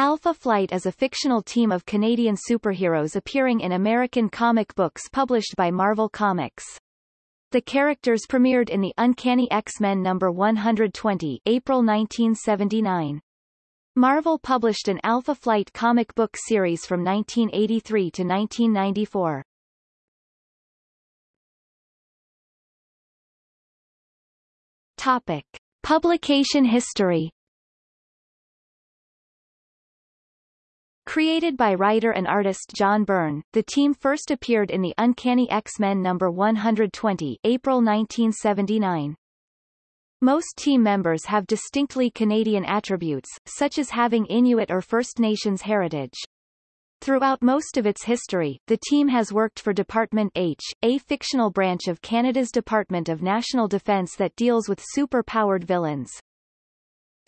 Alpha Flight is a fictional team of Canadian superheroes appearing in American comic books published by Marvel Comics. The characters premiered in the Uncanny X-Men number 120, April 1979. Marvel published an Alpha Flight comic book series from 1983 to 1994. Topic. Publication history Created by writer and artist John Byrne, the team first appeared in the Uncanny X-Men number 120 April 1979. Most team members have distinctly Canadian attributes, such as having Inuit or First Nations heritage. Throughout most of its history, the team has worked for Department H, a fictional branch of Canada's Department of National Defence that deals with super-powered villains.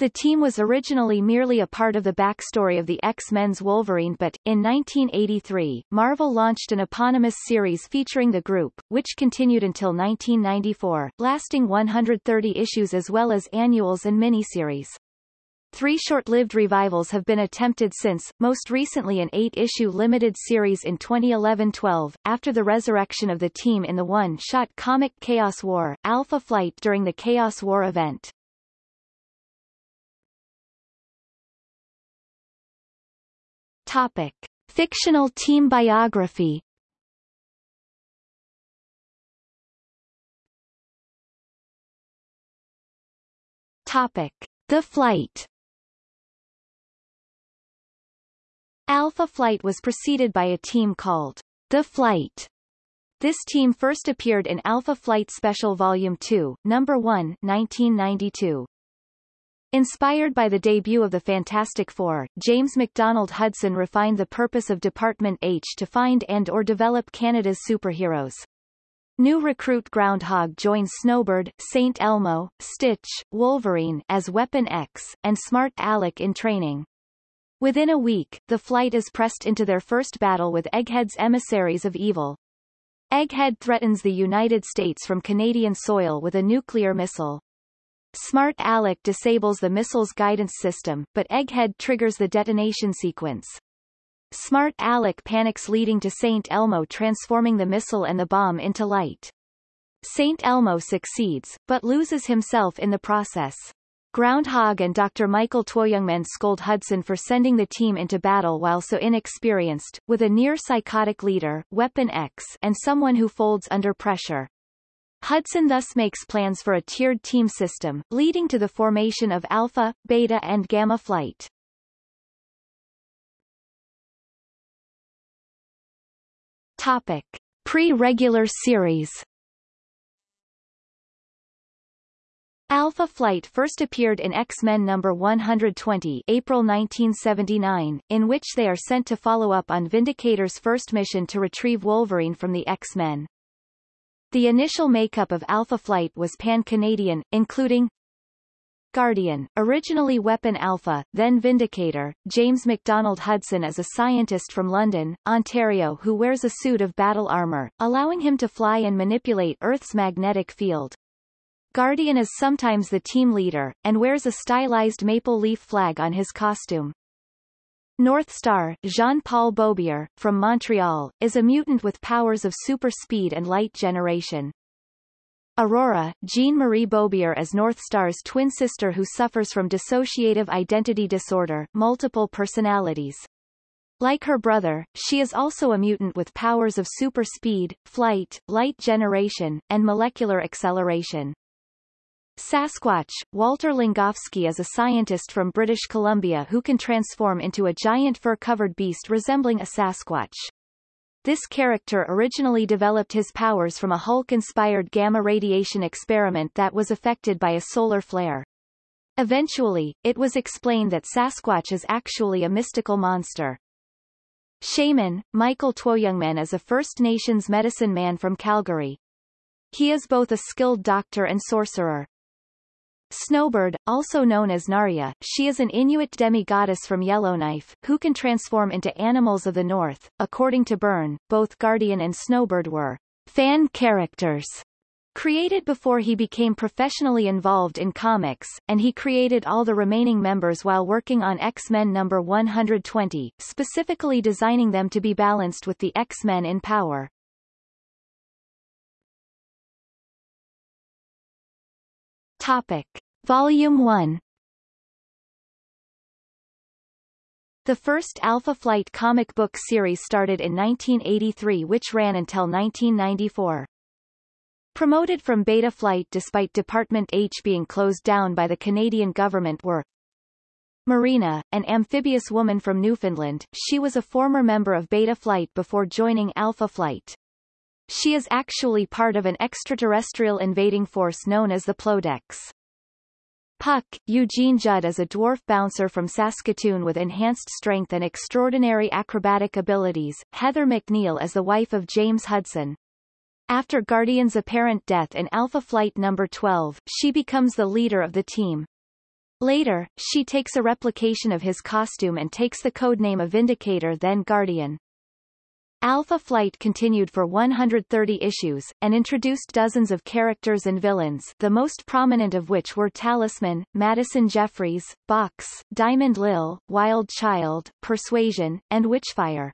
The team was originally merely a part of the backstory of the X-Men's Wolverine but, in 1983, Marvel launched an eponymous series featuring the group, which continued until 1994, lasting 130 issues as well as annuals and miniseries. Three short-lived revivals have been attempted since, most recently an eight-issue limited series in 2011-12, after the resurrection of the team in the one-shot comic Chaos War, Alpha Flight during the Chaos War event. Topic. Fictional team biography Topic. The Flight Alpha Flight was preceded by a team called The Flight. This team first appeared in Alpha Flight Special Volume 2, Number 1, 1992. Inspired by the debut of the Fantastic Four, James MacDonald Hudson refined the purpose of Department H to find and or develop Canada's superheroes. New recruit Groundhog joins Snowbird, St. Elmo, Stitch, Wolverine as Weapon X, and Smart Alec in training. Within a week, the flight is pressed into their first battle with Egghead's emissaries of evil. Egghead threatens the United States from Canadian soil with a nuclear missile. Smart Alec disables the missile's guidance system, but Egghead triggers the detonation sequence. Smart Alec panics leading to St. Elmo transforming the missile and the bomb into light. St. Elmo succeeds, but loses himself in the process. Groundhog and Dr. Michael Twoyoungmen scold Hudson for sending the team into battle while so inexperienced, with a near-psychotic leader, Weapon X, and someone who folds under pressure. Hudson thus makes plans for a tiered team system, leading to the formation of Alpha, Beta and Gamma Flight. Topic. Pre-regular series Alpha Flight first appeared in X-Men number 120 April 1979, in which they are sent to follow up on Vindicator's first mission to retrieve Wolverine from the X-Men. The initial makeup of Alpha Flight was pan-Canadian, including Guardian, originally Weapon Alpha, then Vindicator, James MacDonald Hudson is a scientist from London, Ontario who wears a suit of battle armor, allowing him to fly and manipulate Earth's magnetic field. Guardian is sometimes the team leader, and wears a stylized maple leaf flag on his costume. North Star, Jean-Paul Beaubier, from Montreal, is a mutant with powers of super speed and light generation. Aurora, Jean-Marie Beaubier is North Star's twin sister who suffers from dissociative identity disorder, multiple personalities. Like her brother, she is also a mutant with powers of super speed, flight, light generation, and molecular acceleration. Sasquatch, Walter Langkowski is a scientist from British Columbia who can transform into a giant fur-covered beast resembling a Sasquatch. This character originally developed his powers from a Hulk-inspired gamma radiation experiment that was affected by a solar flare. Eventually, it was explained that Sasquatch is actually a mystical monster. Shaman, Michael Twoyoungmen is a First Nations medicine man from Calgary. He is both a skilled doctor and sorcerer. Snowbird, also known as Narya, she is an Inuit demi-goddess from Yellowknife, who can transform into animals of the north. According to Byrne, both Guardian and Snowbird were fan characters Created before he became professionally involved in comics, and he created all the remaining members while working on X-Men number 120, specifically designing them to be balanced with the X-Men in power. Topic. Volume 1 The first Alpha Flight comic book series started in 1983 which ran until 1994. Promoted from Beta Flight despite Department H being closed down by the Canadian government were Marina, an amphibious woman from Newfoundland, she was a former member of Beta Flight before joining Alpha Flight. She is actually part of an extraterrestrial invading force known as the Plodex. Puck, Eugene Judd is a dwarf bouncer from Saskatoon with enhanced strength and extraordinary acrobatic abilities, Heather McNeil is the wife of James Hudson. After Guardian's apparent death in Alpha Flight No. 12, she becomes the leader of the team. Later, she takes a replication of his costume and takes the codename of Vindicator then Guardian. Alpha Flight continued for 130 issues, and introduced dozens of characters and villains the most prominent of which were Talisman, Madison Jeffries, Box, Diamond Lil, Wild Child, Persuasion, and Witchfire.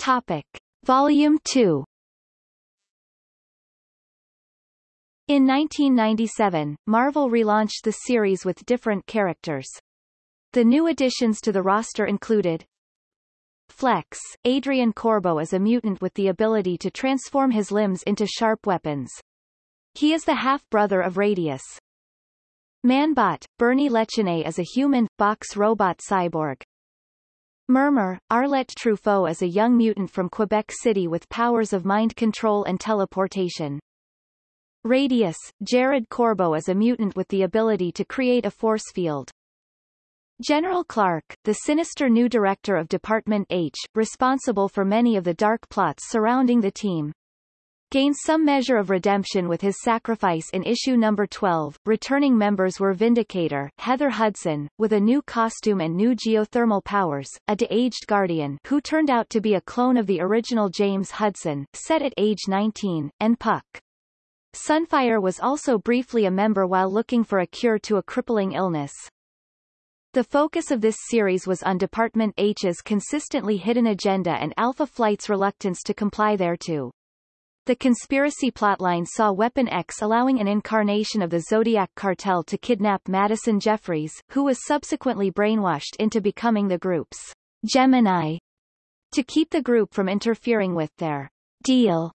Topic. Volume 2 In 1997, Marvel relaunched the series with different characters. The new additions to the roster included Flex, Adrian Corbo is a mutant with the ability to transform his limbs into sharp weapons. He is the half-brother of Radius. Manbot, Bernie Lechenay is a human, box robot cyborg. Murmur, Arlette Truffaut is a young mutant from Quebec City with powers of mind control and teleportation. Radius, Jared Corbo is a mutant with the ability to create a force field. General Clark, the sinister new director of Department H, responsible for many of the dark plots surrounding the team, gains some measure of redemption with his sacrifice in issue number 12. Returning members were Vindicator, Heather Hudson, with a new costume and new geothermal powers, a de-aged Guardian who turned out to be a clone of the original James Hudson, set at age 19, and Puck. Sunfire was also briefly a member while looking for a cure to a crippling illness. The focus of this series was on Department H's consistently hidden agenda and Alpha Flight's reluctance to comply thereto. The conspiracy plotline saw Weapon X allowing an incarnation of the Zodiac cartel to kidnap Madison Jeffries, who was subsequently brainwashed into becoming the group's Gemini. To keep the group from interfering with their deal,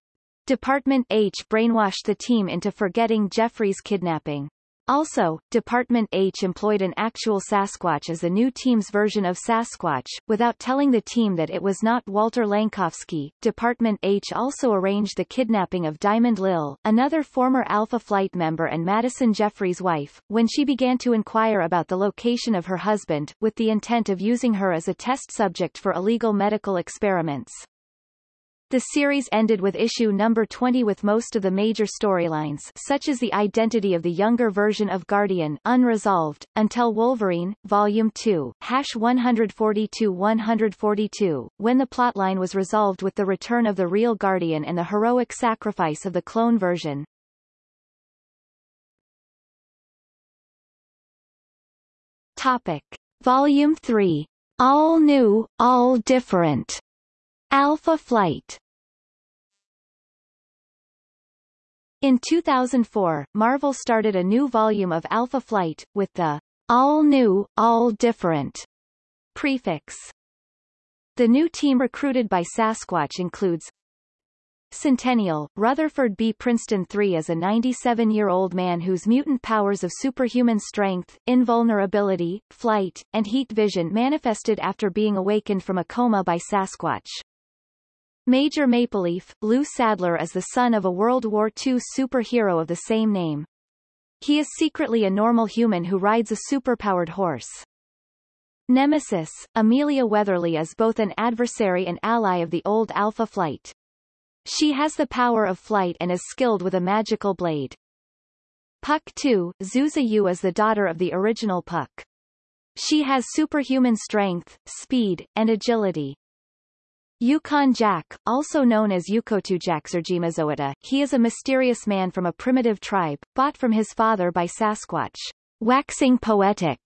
Department H brainwashed the team into forgetting Jeffries' kidnapping. Also, Department H employed an actual Sasquatch as the new team's version of Sasquatch, without telling the team that it was not Walter Langkowski. Department H also arranged the kidnapping of Diamond Lil, another former Alpha Flight member and Madison Jeffries' wife, when she began to inquire about the location of her husband, with the intent of using her as a test subject for illegal medical experiments. The series ended with issue number 20 with most of the major storylines such as the identity of the younger version of Guardian unresolved, until Wolverine, Volume 2, hash 142-142, when the plotline was resolved with the return of the real Guardian and the heroic sacrifice of the clone version. Topic. Volume 3. All New, All Different. Alpha Flight In 2004, Marvel started a new volume of Alpha Flight, with the all new, all different prefix. The new team recruited by Sasquatch includes Centennial, Rutherford B. Princeton III is a 97-year-old man whose mutant powers of superhuman strength, invulnerability, flight, and heat vision manifested after being awakened from a coma by Sasquatch. Major Mapleleaf, Lou Sadler is the son of a World War II superhero of the same name. He is secretly a normal human who rides a superpowered horse. Nemesis, Amelia Weatherly is both an adversary and ally of the old Alpha Flight. She has the power of flight and is skilled with a magical blade. Puck 2, Zuza Yu is the daughter of the original Puck. She has superhuman strength, speed, and agility. Yukon Jack, also known as Yukotu Jaxergimazoeta, he is a mysterious man from a primitive tribe, bought from his father by Sasquatch. Waxing poetic.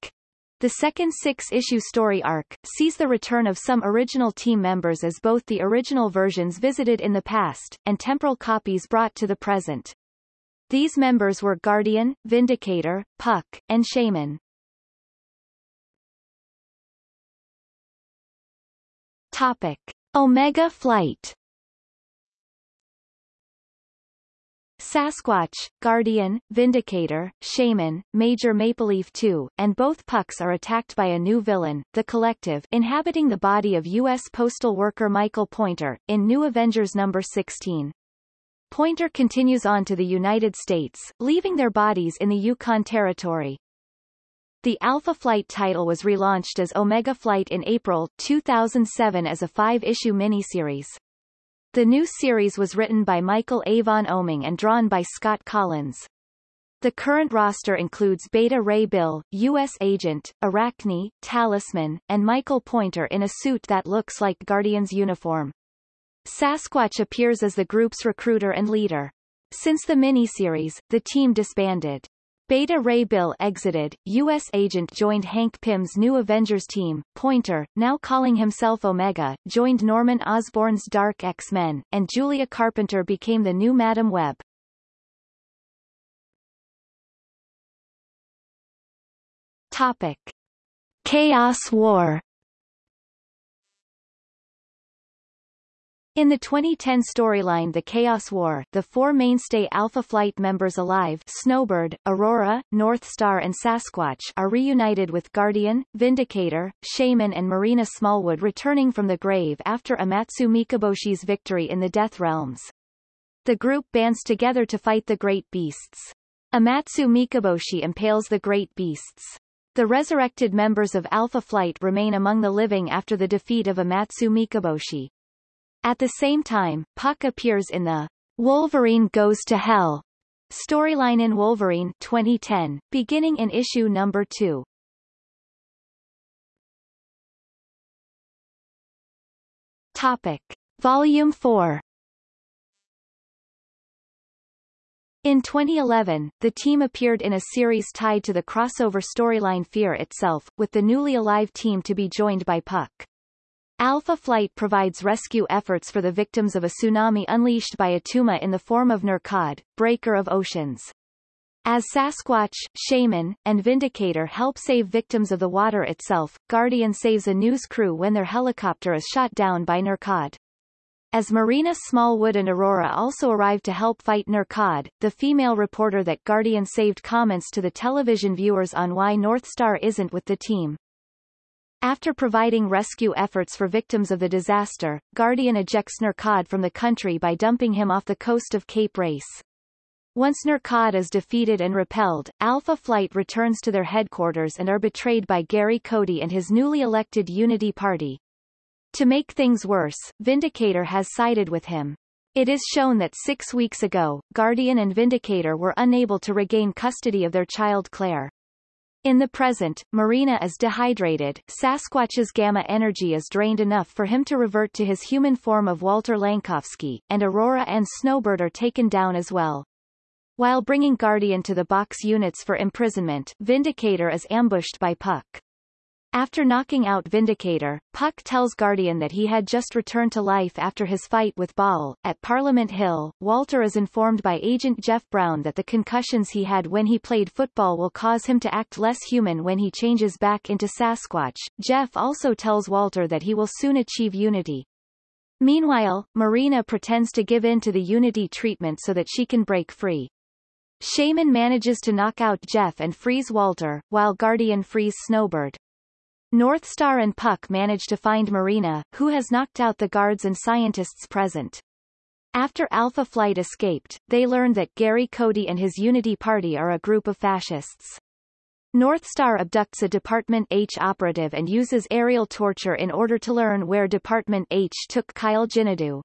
The second six-issue story arc, sees the return of some original team members as both the original versions visited in the past, and temporal copies brought to the present. These members were Guardian, Vindicator, Puck, and Shaman. Topic. Omega Flight Sasquatch, Guardian, Vindicator, Shaman, Major Mapleleaf 2, and both Pucks are attacked by a new villain, the Collective, inhabiting the body of U.S. postal worker Michael Pointer, in New Avengers number 16. Pointer continues on to the United States, leaving their bodies in the Yukon Territory. The Alpha Flight title was relaunched as Omega Flight in April 2007 as a five-issue miniseries. The new series was written by Michael Avon Oeming and drawn by Scott Collins. The current roster includes Beta Ray Bill, U.S. Agent, Arachne, Talisman, and Michael Pointer in a suit that looks like Guardian's uniform. Sasquatch appears as the group's recruiter and leader. Since the miniseries, the team disbanded. Beta Ray Bill exited, U.S. agent joined Hank Pym's new Avengers team, Pointer, now calling himself Omega, joined Norman Osborn's Dark X-Men, and Julia Carpenter became the new Madame Web. Topic. Chaos War In the 2010 storyline The Chaos War, the four mainstay Alpha Flight members alive Snowbird, Aurora, North Star and Sasquatch are reunited with Guardian, Vindicator, Shaman and Marina Smallwood returning from the grave after Amatsu Mikaboshi's victory in the Death Realms. The group bands together to fight the Great Beasts. Amatsu Mikaboshi impales the Great Beasts. The resurrected members of Alpha Flight remain among the living after the defeat of Amatsu Mikaboshi. At the same time, Puck appears in the Wolverine Goes to Hell storyline in Wolverine 2010, beginning in issue number 2. Topic. Volume 4 In 2011, the team appeared in a series tied to the crossover storyline Fear itself, with the newly alive team to be joined by Puck. Alpha Flight provides rescue efforts for the victims of a tsunami unleashed by Attuma in the form of Nerkkod, Breaker of Oceans. As Sasquatch, Shaman, and Vindicator help save victims of the water itself, Guardian saves a news crew when their helicopter is shot down by Nerkkod. As Marina Smallwood and Aurora also arrive to help fight Nerkkod, the female reporter that Guardian saved comments to the television viewers on why Northstar isn't with the team. After providing rescue efforts for victims of the disaster, Guardian ejects Nerkkod from the country by dumping him off the coast of Cape Race. Once Nerkkod is defeated and repelled, Alpha Flight returns to their headquarters and are betrayed by Gary Cody and his newly elected Unity Party. To make things worse, Vindicator has sided with him. It is shown that six weeks ago, Guardian and Vindicator were unable to regain custody of their child Claire. In the present, Marina is dehydrated, Sasquatch's gamma energy is drained enough for him to revert to his human form of Walter Langkowski, and Aurora and Snowbird are taken down as well. While bringing Guardian to the box units for imprisonment, Vindicator is ambushed by Puck. After knocking out Vindicator, Puck tells Guardian that he had just returned to life after his fight with Baal. At Parliament Hill, Walter is informed by Agent Jeff Brown that the concussions he had when he played football will cause him to act less human when he changes back into Sasquatch. Jeff also tells Walter that he will soon achieve unity. Meanwhile, Marina pretends to give in to the unity treatment so that she can break free. Shaman manages to knock out Jeff and freeze Walter, while Guardian frees Snowbird. Northstar and Puck manage to find Marina, who has knocked out the guards and scientists present. After Alpha Flight escaped, they learn that Gary Cody and his Unity Party are a group of fascists. Northstar abducts a Department H operative and uses aerial torture in order to learn where Department H took Kyle Jinadu.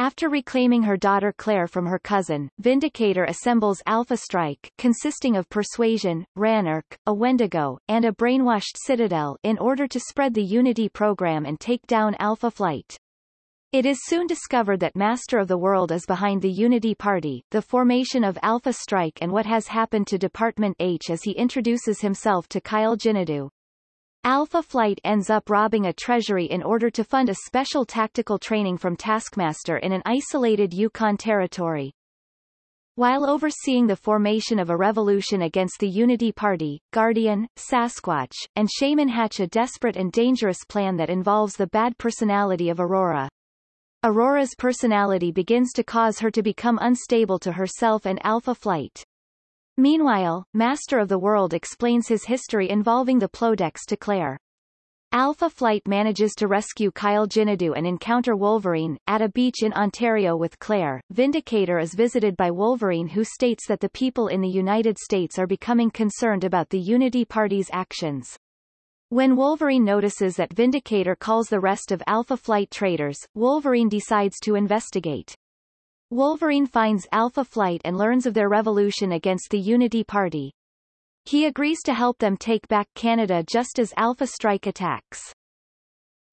After reclaiming her daughter Claire from her cousin, Vindicator assembles Alpha Strike consisting of Persuasion, Ranark, a Wendigo, and a brainwashed Citadel in order to spread the Unity program and take down Alpha Flight. It is soon discovered that Master of the World is behind the Unity Party, the formation of Alpha Strike and what has happened to Department H as he introduces himself to Kyle Jinadu. Alpha Flight ends up robbing a treasury in order to fund a special tactical training from Taskmaster in an isolated Yukon territory. While overseeing the formation of a revolution against the Unity Party, Guardian, Sasquatch, and Shaman hatch a desperate and dangerous plan that involves the bad personality of Aurora. Aurora's personality begins to cause her to become unstable to herself and Alpha Flight. Meanwhile, Master of the World explains his history involving the Plodex to Claire. Alpha Flight manages to rescue Kyle Jinadu and encounter Wolverine, at a beach in Ontario with Claire. Vindicator is visited by Wolverine who states that the people in the United States are becoming concerned about the Unity Party's actions. When Wolverine notices that Vindicator calls the rest of Alpha Flight traitors, Wolverine decides to investigate. Wolverine finds Alpha Flight and learns of their revolution against the Unity Party. He agrees to help them take back Canada just as Alpha Strike attacks.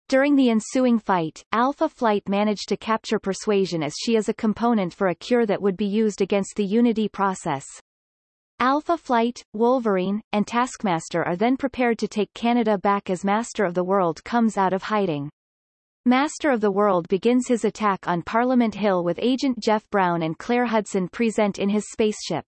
During the ensuing fight, Alpha Flight managed to capture Persuasion as she is a component for a cure that would be used against the Unity process. Alpha Flight, Wolverine, and Taskmaster are then prepared to take Canada back as Master of the World comes out of hiding. Master of the World begins his attack on Parliament Hill with Agent Jeff Brown and Claire Hudson present in his spaceship.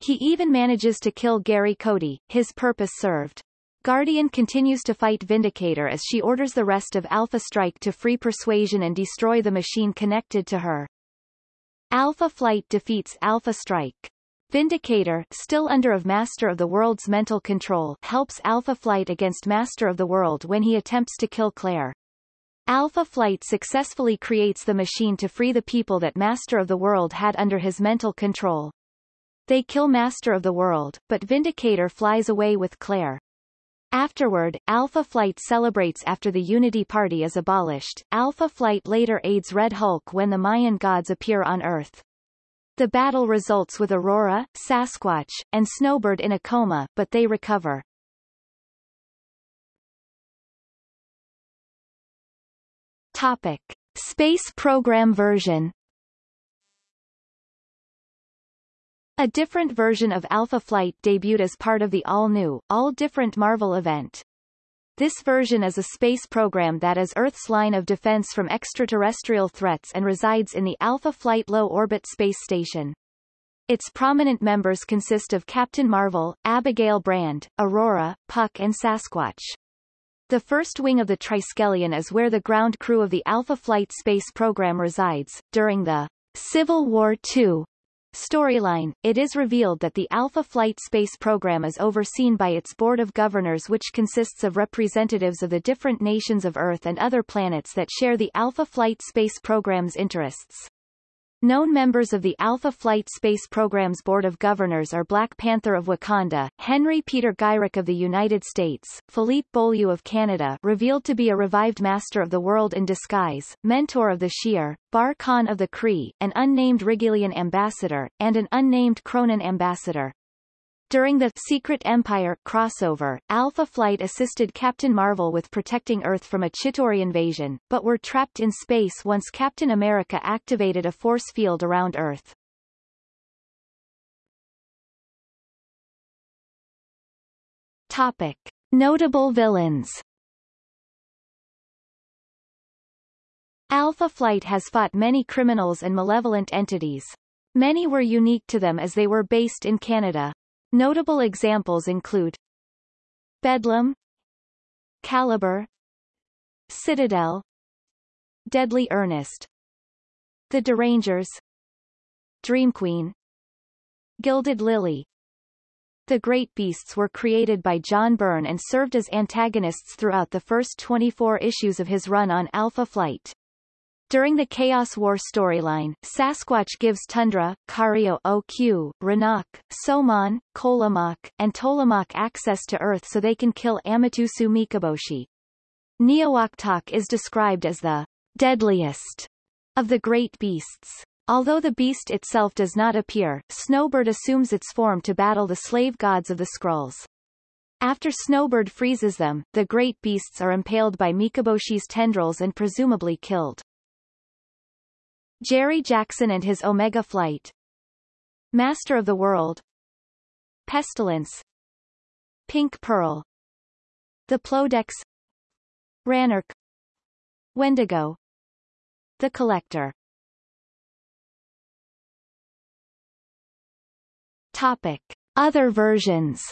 He even manages to kill Gary Cody, his purpose served. Guardian continues to fight Vindicator as she orders the rest of Alpha Strike to free Persuasion and destroy the machine connected to her. Alpha Flight defeats Alpha Strike. Vindicator, still under of Master of the World's mental control, helps Alpha Flight against Master of the World when he attempts to kill Claire. Alpha Flight successfully creates the machine to free the people that Master of the World had under his mental control. They kill Master of the World, but Vindicator flies away with Claire. Afterward, Alpha Flight celebrates after the Unity Party is abolished. Alpha Flight later aids Red Hulk when the Mayan gods appear on Earth. The battle results with Aurora, Sasquatch, and Snowbird in a coma, but they recover. Topic. Space program version A different version of Alpha Flight debuted as part of the all-new, all-different Marvel event. This version is a space program that is Earth's line of defense from extraterrestrial threats and resides in the Alpha Flight Low Orbit Space Station. Its prominent members consist of Captain Marvel, Abigail Brand, Aurora, Puck and Sasquatch. The first wing of the Triskelion is where the ground crew of the Alpha Flight space program resides. During the Civil War II storyline, it is revealed that the Alpha Flight space program is overseen by its board of governors which consists of representatives of the different nations of Earth and other planets that share the Alpha Flight space program's interests. Known members of the Alpha Flight Space Program's Board of Governors are Black Panther of Wakanda, Henry Peter Gyrich of the United States, Philippe Beaulieu of Canada revealed to be a revived Master of the World in disguise, Mentor of the Shi'ar, Bar Khan of the Kree, an unnamed Rigelian ambassador, and an unnamed Kronan ambassador. During the Secret Empire crossover, Alpha Flight assisted Captain Marvel with protecting Earth from a Chitauri invasion, but were trapped in space once Captain America activated a force field around Earth. Topic. Notable villains Alpha Flight has fought many criminals and malevolent entities. Many were unique to them as they were based in Canada. Notable examples include Bedlam Caliber Citadel Deadly Ernest The Derangers Dream Queen Gilded Lily The Great Beasts were created by John Byrne and served as antagonists throughout the first 24 issues of his run on Alpha Flight. During the Chaos War storyline, Sasquatch gives Tundra, Kario OQ, Ranaq, Somon, Kolomaq, and Tolomaq access to Earth so they can kill Amatsu Mikaboshi. Neowoktok is described as the deadliest of the great beasts. Although the beast itself does not appear, Snowbird assumes its form to battle the slave gods of the Skrulls. After Snowbird freezes them, the great beasts are impaled by Mikaboshi's tendrils and presumably killed. Jerry Jackson and his Omega Flight. Master of the World. Pestilence. Pink Pearl. The Plodex. Ranark. Wendigo. The Collector. Topic. Other versions.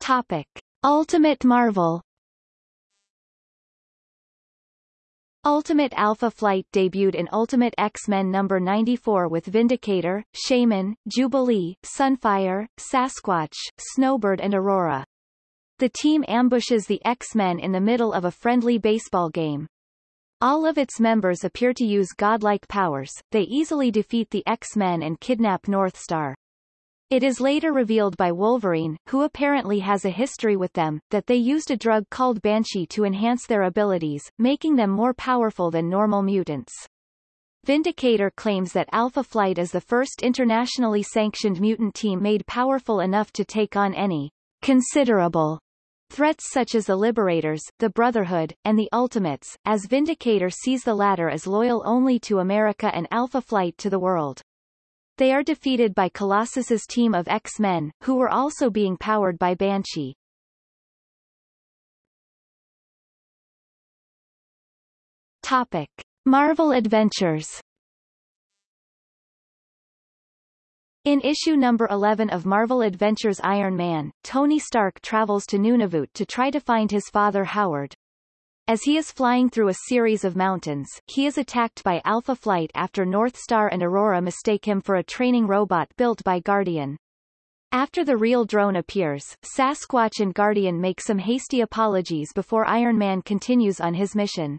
Topic. Ultimate Marvel Ultimate Alpha Flight debuted in Ultimate X-Men number 94 with Vindicator, Shaman, Jubilee, Sunfire, Sasquatch, Snowbird and Aurora. The team ambushes the X-Men in the middle of a friendly baseball game. All of its members appear to use godlike powers, they easily defeat the X-Men and kidnap Northstar. It is later revealed by Wolverine, who apparently has a history with them, that they used a drug called Banshee to enhance their abilities, making them more powerful than normal mutants. Vindicator claims that Alpha Flight is the first internationally sanctioned mutant team made powerful enough to take on any considerable Threats such as the Liberators, the Brotherhood, and the Ultimates, as Vindicator sees the latter as loyal only to America and Alpha Flight to the world. They are defeated by Colossus's team of X-Men, who were also being powered by Banshee. Topic. Marvel Adventures In issue number 11 of Marvel Adventures Iron Man, Tony Stark travels to Nunavut to try to find his father Howard. As he is flying through a series of mountains, he is attacked by Alpha Flight after North Star and Aurora mistake him for a training robot built by Guardian. After the real drone appears, Sasquatch and Guardian make some hasty apologies before Iron Man continues on his mission.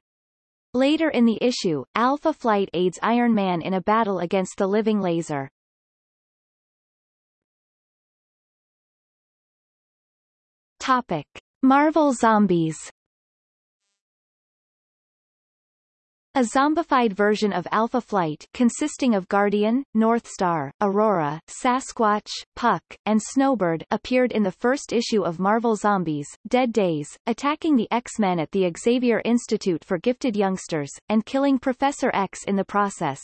Later in the issue, Alpha Flight aids Iron Man in a battle against the living laser. Topic. Marvel Zombies A zombified version of Alpha Flight consisting of Guardian, Northstar, Aurora, Sasquatch, Puck, and Snowbird appeared in the first issue of Marvel Zombies, Dead Days, attacking the X-Men at the Xavier Institute for Gifted Youngsters, and killing Professor X in the process.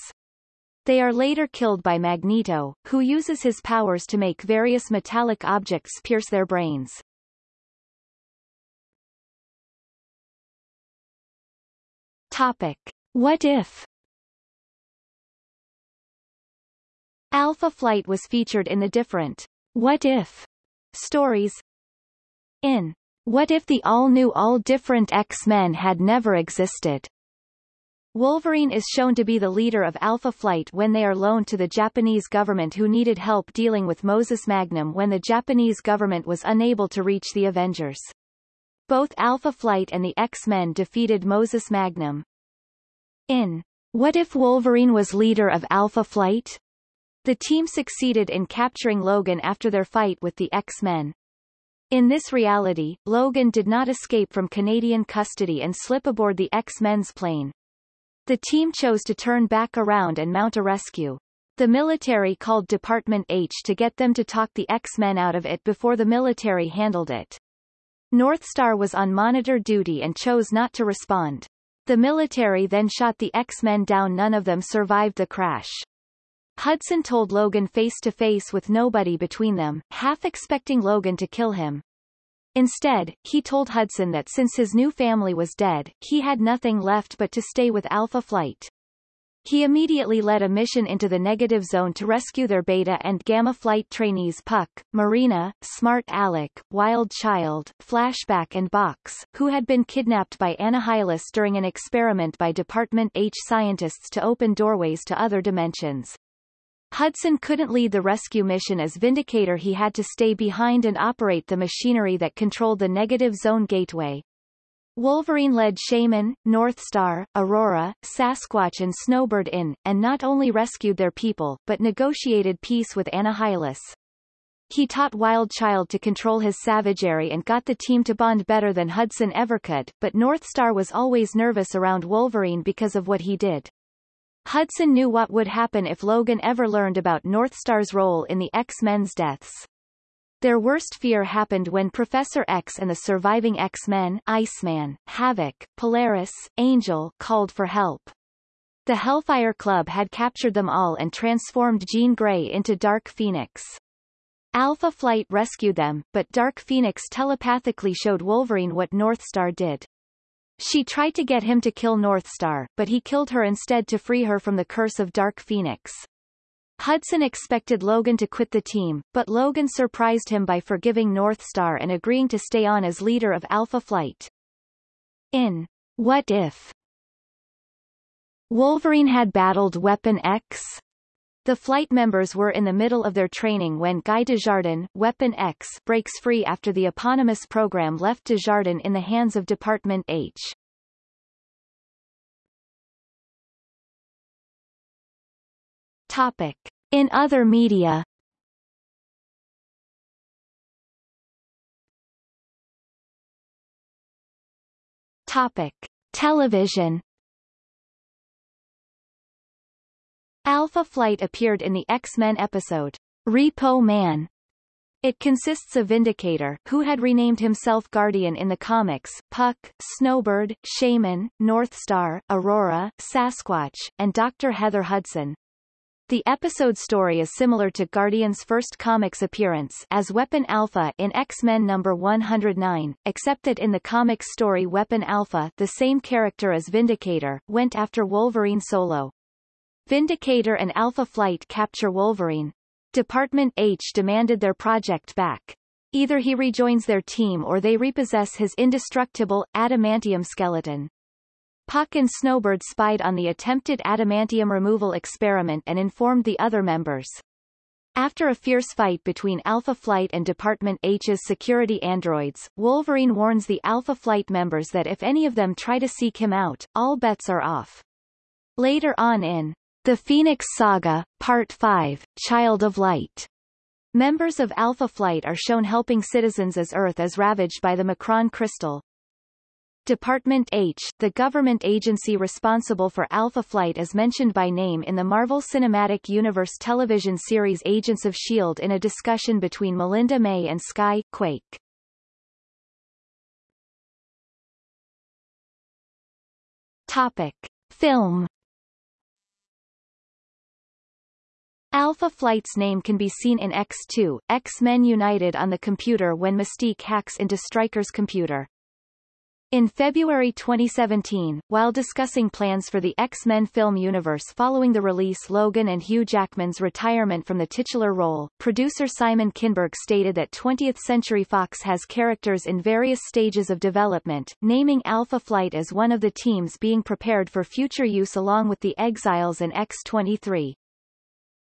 They are later killed by Magneto, who uses his powers to make various metallic objects pierce their brains. Topic. What if? Alpha Flight was featured in the different What If stories. In What If the All-New All-Different X-Men Had Never Existed? Wolverine is shown to be the leader of Alpha Flight when they are loaned to the Japanese government who needed help dealing with Moses Magnum when the Japanese government was unable to reach the Avengers. Both Alpha Flight and the X-Men defeated Moses Magnum. In What If Wolverine Was Leader of Alpha Flight? The team succeeded in capturing Logan after their fight with the X-Men. In this reality, Logan did not escape from Canadian custody and slip aboard the X-Men's plane. The team chose to turn back around and mount a rescue. The military called Department H to get them to talk the X-Men out of it before the military handled it. Northstar was on monitor duty and chose not to respond. The military then shot the X-Men down none of them survived the crash. Hudson told Logan face to face with nobody between them, half expecting Logan to kill him. Instead, he told Hudson that since his new family was dead, he had nothing left but to stay with Alpha Flight. He immediately led a mission into the negative zone to rescue their Beta and Gamma flight trainees Puck, Marina, Smart Alec, Wild Child, Flashback and Box, who had been kidnapped by Annihilus during an experiment by Department H scientists to open doorways to other dimensions. Hudson couldn't lead the rescue mission as Vindicator he had to stay behind and operate the machinery that controlled the negative zone gateway. Wolverine led Shaman, Northstar, Aurora, Sasquatch and Snowbird in, and not only rescued their people, but negotiated peace with Annihilus. He taught Wild Child to control his savagery and got the team to bond better than Hudson ever could, but Northstar was always nervous around Wolverine because of what he did. Hudson knew what would happen if Logan ever learned about Northstar's role in the X-Men's deaths. Their worst fear happened when Professor X and the surviving X-Men Iceman, Havoc, Polaris, Angel called for help. The Hellfire Club had captured them all and transformed Jean Grey into Dark Phoenix. Alpha Flight rescued them, but Dark Phoenix telepathically showed Wolverine what Northstar did. She tried to get him to kill Northstar, but he killed her instead to free her from the curse of Dark Phoenix. Hudson expected Logan to quit the team, but Logan surprised him by forgiving Northstar and agreeing to stay on as leader of Alpha Flight. In What If? Wolverine had battled Weapon X? The flight members were in the middle of their training when Guy Desjardins, Weapon X, breaks free after the eponymous program left Desjardins in the hands of Department H. Topic. In other media Topic. Television Alpha Flight appeared in the X-Men episode, Repo Man. It consists of Vindicator, who had renamed himself Guardian in the comics, Puck, Snowbird, Shaman, Northstar, Aurora, Sasquatch, and Dr. Heather Hudson. The episode story is similar to Guardian's first comics appearance as Weapon Alpha in X-Men number 109, except that in the comic story Weapon Alpha the same character as Vindicator, went after Wolverine solo. Vindicator and Alpha Flight capture Wolverine. Department H demanded their project back. Either he rejoins their team or they repossess his indestructible, adamantium skeleton. Puck and Snowbird spied on the attempted adamantium removal experiment and informed the other members. After a fierce fight between Alpha Flight and Department H's security androids, Wolverine warns the Alpha Flight members that if any of them try to seek him out, all bets are off. Later on in The Phoenix Saga, Part 5, Child of Light, members of Alpha Flight are shown helping citizens as Earth is ravaged by the M'Kraan crystal, Department H, the government agency responsible for Alpha Flight is mentioned by name in the Marvel Cinematic Universe television series Agents of S.H.I.E.L.D. in a discussion between Melinda May and Skye, Quake. Topic. Film Alpha Flight's name can be seen in X2, X-Men United on the computer when Mystique hacks into Stryker's computer. In February 2017, while discussing plans for the X-Men film universe following the release Logan and Hugh Jackman's retirement from the titular role, producer Simon Kinberg stated that 20th Century Fox has characters in various stages of development, naming Alpha Flight as one of the teams being prepared for future use along with the Exiles and X-23.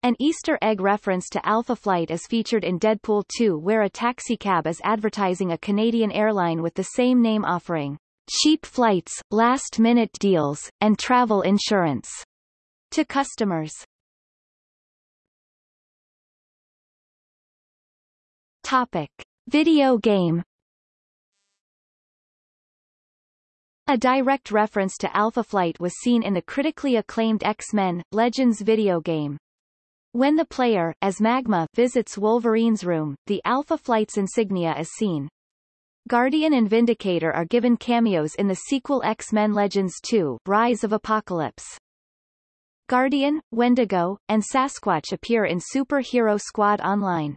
An Easter egg reference to Alpha Flight is featured in Deadpool 2 where a taxicab is advertising a Canadian airline with the same name offering cheap flights, last-minute deals, and travel insurance to customers. Topic. Video game A direct reference to Alpha Flight was seen in the critically acclaimed X-Men, Legends video game. When the player, as Magma, visits Wolverine's room, the Alpha Flight's insignia is seen. Guardian and Vindicator are given cameos in the sequel X-Men Legends 2, Rise of Apocalypse. Guardian, Wendigo, and Sasquatch appear in Super Hero Squad Online.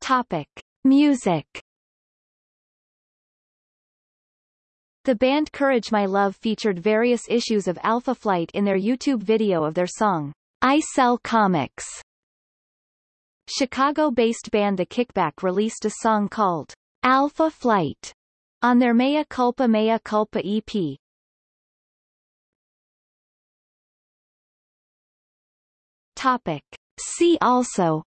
Topic. Music The band Courage My Love featured various issues of Alpha Flight in their YouTube video of their song, I Sell Comics. Chicago-based band The Kickback released a song called Alpha Flight on their Mea Culpa Mea Culpa EP. Topic. See also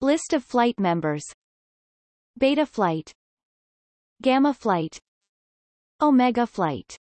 List of flight members Beta Flight Gamma Flight. Omega Flight